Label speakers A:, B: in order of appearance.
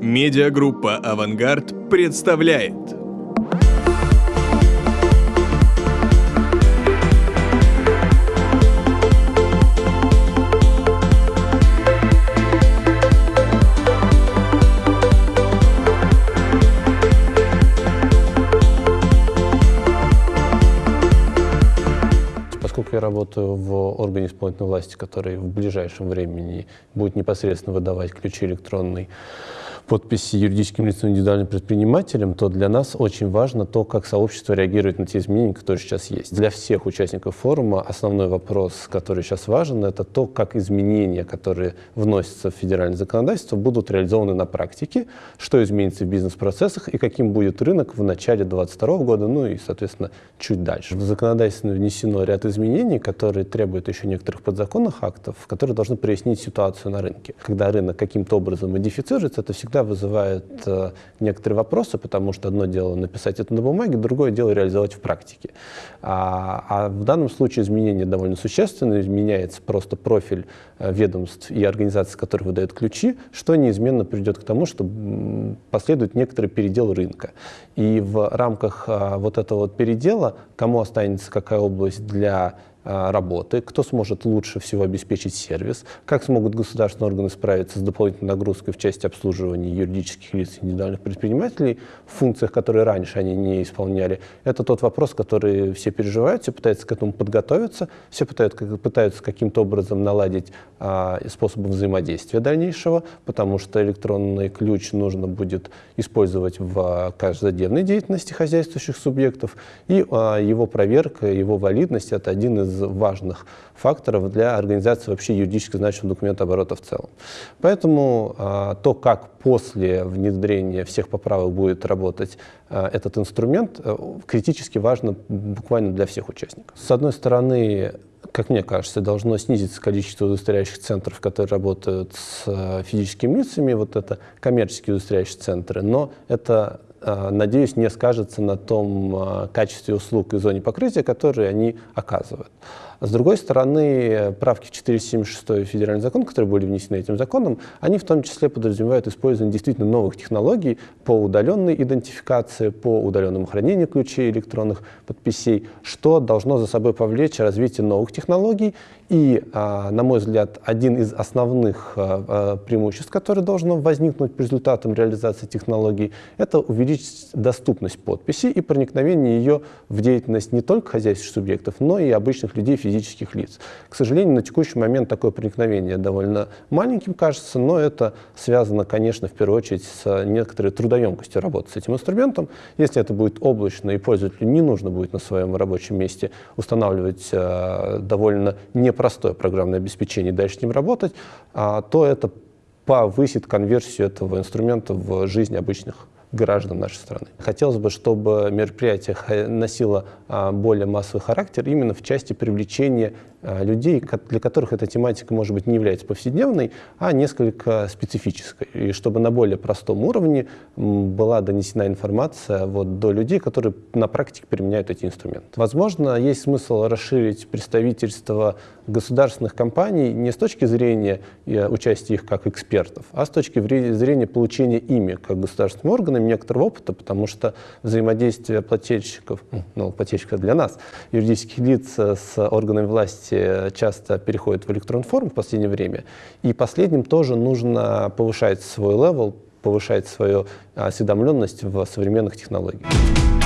A: Медиагруппа «Авангард» представляет.
B: Поскольку я работаю в органе исполнительной власти, который в ближайшем времени будет непосредственно выдавать ключи электронной подписи юридическим лицам индивидуальным предпринимателям, то для нас очень важно то, как сообщество реагирует на те изменения, которые сейчас есть. Для всех участников форума основной вопрос, который сейчас важен, это то, как изменения, которые вносятся в федеральное законодательство, будут реализованы на практике, что изменится в бизнес-процессах и каким будет рынок в начале 2022 года, ну и, соответственно, чуть дальше. В законодательство внесено ряд изменений, которые требуют еще некоторых подзаконных актов, которые должны прояснить ситуацию на рынке. Когда рынок каким-то образом модифицируется, это всегда всегда вызывает э, некоторые вопросы, потому что одно дело написать это на бумаге, другое дело реализовать в практике. А, а в данном случае изменения довольно существенные, изменяется просто профиль э, ведомств и организаций, которые выдают ключи, что неизменно приведет к тому, что последует некоторый передел рынка. И в рамках э, вот этого вот передела, кому останется какая область для а, работы, кто сможет лучше всего обеспечить сервис, как смогут государственные органы справиться с дополнительной нагрузкой в части обслуживания юридических лиц и индивидуальных предпринимателей в функциях, которые раньше они не исполняли. Это тот вопрос, который все переживают, все пытаются к этому подготовиться, все пытаются, пытаются каким-то образом наладить а, способы взаимодействия дальнейшего, потому что электронный ключ нужно будет использовать в каждодневной деятельности хозяйствующих субъектов, и а, его проверка, его валидность – это один из важных факторов для организации вообще юридически значимого документа оборота в целом. Поэтому а, то, как после внедрения всех поправок будет работать а, этот инструмент, а, критически важно буквально для всех участников. С одной стороны, как мне кажется, должно снизиться количество удостоверяющих центров, которые работают с физическими лицами, вот это коммерческие удостоверяющие центры, но это надеюсь, не скажется на том качестве услуг и зоне покрытия, которые они оказывают. С другой стороны, правки в 476 федеральный закон, которые были внесены этим законом, они в том числе подразумевают использование действительно новых технологий по удаленной идентификации, по удаленному хранению ключей электронных подписей, что должно за собой повлечь развитие новых технологий. И, а, на мой взгляд, один из основных а, а, преимуществ, который должно возникнуть по результатам реализации технологий, это увеличить доступность подписи и проникновение ее в деятельность не только хозяйственных субъектов, но и обычных людей, физических лиц. К сожалению, на текущий момент такое проникновение довольно маленьким кажется, но это связано, конечно, в первую очередь с некоторой трудоемкостью работы с этим инструментом. Если это будет облачно и пользователю не нужно будет на своем рабочем месте устанавливать э, довольно непростое программное обеспечение и дальше с ним работать, э, то это повысит конверсию этого инструмента в жизнь обычных граждан нашей страны. Хотелось бы, чтобы мероприятие носило а, более массовый характер именно в части привлечения людей, для которых эта тематика, может быть, не является повседневной, а несколько специфической. И чтобы на более простом уровне была донесена информация вот, до людей, которые на практике применяют эти инструменты. Возможно, есть смысл расширить представительство государственных компаний не с точки зрения э, участия их как экспертов, а с точки зрения получения ими как государственными органами некоторого опыта, потому что взаимодействие плательщиков, ну, плательщиков для нас, юридических лиц с органами власти власти часто переходят в электронную форму в последнее время, и последним тоже нужно повышать свой level, повышать свою осведомленность в современных технологиях.